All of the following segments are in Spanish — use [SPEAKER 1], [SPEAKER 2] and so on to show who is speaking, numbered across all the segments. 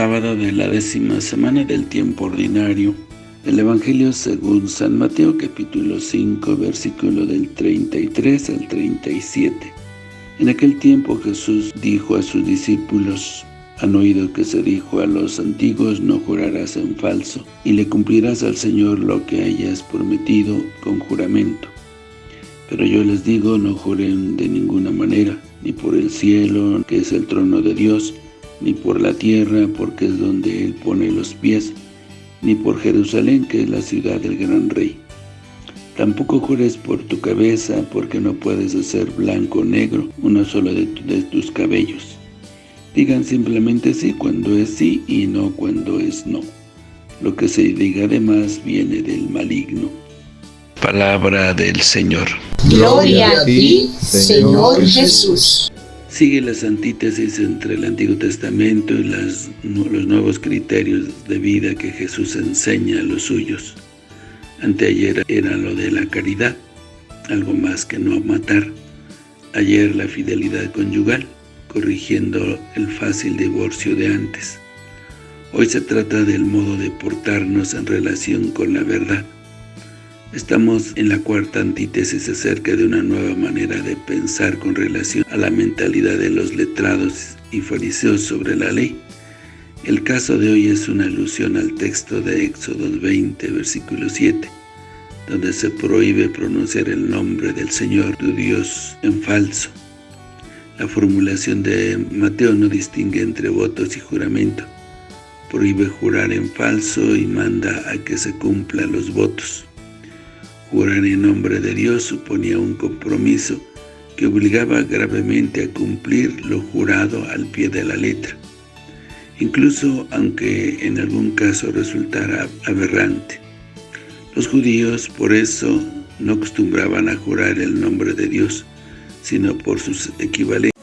[SPEAKER 1] Sábado de la décima semana del tiempo ordinario del Evangelio según San Mateo capítulo 5 versículo del 33 al 37. En aquel tiempo Jesús dijo a sus discípulos, han oído que se dijo a los antiguos, no jurarás en falso, y le cumplirás al Señor lo que hayas prometido con juramento. Pero yo les digo, no juren de ninguna manera, ni por el cielo, que es el trono de Dios, ni por la tierra, porque es donde Él pone los pies, ni por Jerusalén, que es la ciudad del gran rey. Tampoco jures por tu cabeza, porque no puedes hacer blanco o negro uno solo de, de tus cabellos. Digan simplemente sí cuando es sí y no cuando es no. Lo que se diga además viene del maligno. Palabra del Señor.
[SPEAKER 2] Gloria a ti, Señor Jesús.
[SPEAKER 1] Sigue la antítesis entre el Antiguo Testamento y las, los nuevos criterios de vida que Jesús enseña a los suyos. Anteayer era lo de la caridad, algo más que no matar. Ayer la fidelidad conyugal, corrigiendo el fácil divorcio de antes. Hoy se trata del modo de portarnos en relación con la verdad. Estamos en la cuarta antítesis acerca de una nueva manera de pensar con relación a la mentalidad de los letrados y fariseos sobre la ley. El caso de hoy es una alusión al texto de Éxodo 20, versículo 7, donde se prohíbe pronunciar el nombre del Señor tu Dios en falso. La formulación de Mateo no distingue entre votos y juramento. Prohíbe jurar en falso y manda a que se cumplan los votos. Jurar en nombre de Dios suponía un compromiso que obligaba gravemente a cumplir lo jurado al pie de la letra, incluso aunque en algún caso resultara aberrante. Los judíos por eso no acostumbraban a jurar el nombre de Dios, sino por sus equivalentes.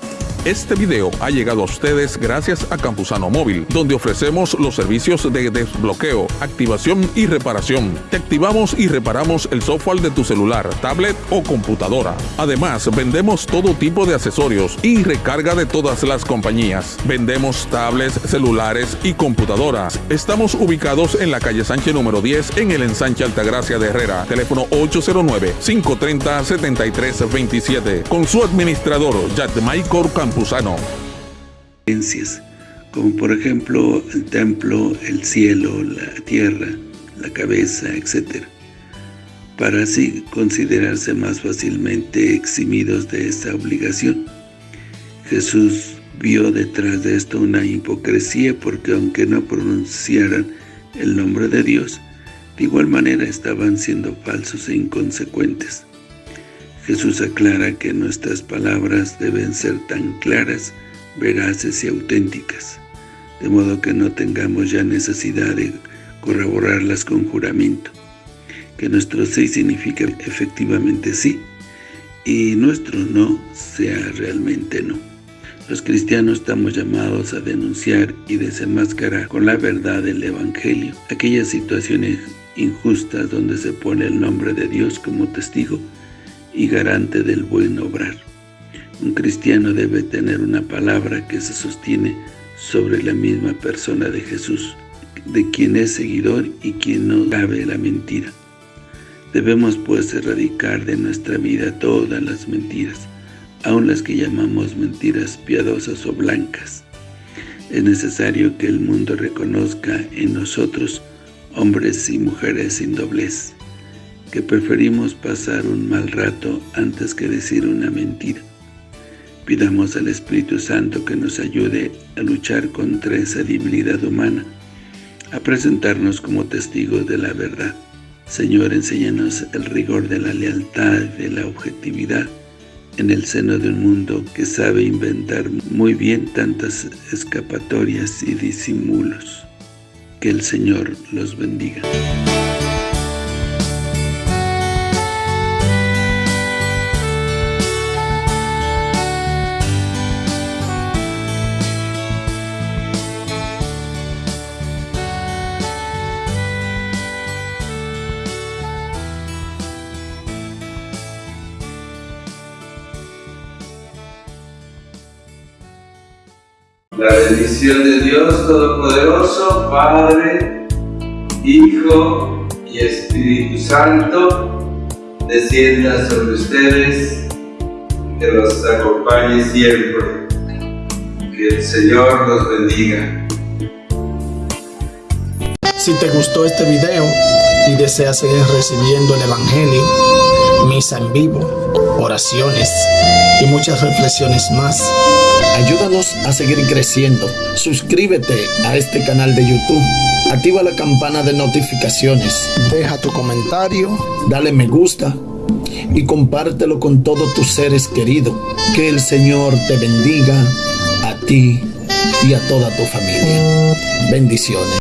[SPEAKER 3] Este video ha llegado a ustedes gracias a Campusano Móvil, donde ofrecemos los servicios de desbloqueo, activación y reparación. Te activamos y reparamos el software de tu celular, tablet o computadora. Además, vendemos todo tipo de accesorios y recarga de todas las compañías. Vendemos tablets, celulares y computadoras. Estamos ubicados en la calle Sánchez número 10 en el ensanche Altagracia de Herrera. Teléfono 809-530-7327. Con su administrador, Michael Campos
[SPEAKER 1] como por ejemplo el templo, el cielo, la tierra, la cabeza, etc., para así considerarse más fácilmente eximidos de esta obligación. Jesús vio detrás de esto una hipocresía porque aunque no pronunciaran el nombre de Dios, de igual manera estaban siendo falsos e inconsecuentes. Jesús aclara que nuestras palabras deben ser tan claras, veraces y auténticas, de modo que no tengamos ya necesidad de corroborarlas con juramento, que nuestro sí significa efectivamente sí, y nuestro no sea realmente no. Los cristianos estamos llamados a denunciar y desenmascarar con la verdad del Evangelio aquellas situaciones injustas donde se pone el nombre de Dios como testigo y garante del buen obrar. Un cristiano debe tener una palabra que se sostiene sobre la misma persona de Jesús, de quien es seguidor y quien no cabe la mentira. Debemos pues erradicar de nuestra vida todas las mentiras, aun las que llamamos mentiras piadosas o blancas. Es necesario que el mundo reconozca en nosotros hombres y mujeres sin doblez, que preferimos pasar un mal rato antes que decir una mentira. Pidamos al Espíritu Santo que nos ayude a luchar contra esa debilidad humana, a presentarnos como testigos de la verdad. Señor, enséñanos el rigor de la lealtad, de la objetividad, en el seno de un mundo que sabe inventar muy bien tantas escapatorias y disimulos. Que el Señor los bendiga.
[SPEAKER 4] La bendición de Dios Todopoderoso, Padre, Hijo y Espíritu Santo, descienda sobre ustedes, que los acompañe siempre. Que el Señor los bendiga.
[SPEAKER 5] Si te gustó este video y deseas seguir recibiendo el Evangelio, misa en vivo, oraciones y muchas reflexiones más, ayúdanos a seguir creciendo. Suscríbete a este canal de YouTube. Activa la campana de notificaciones. Deja tu comentario, dale me gusta y compártelo con todos tus seres queridos. Que el Señor te bendiga a ti y a toda tu familia. Bendiciones.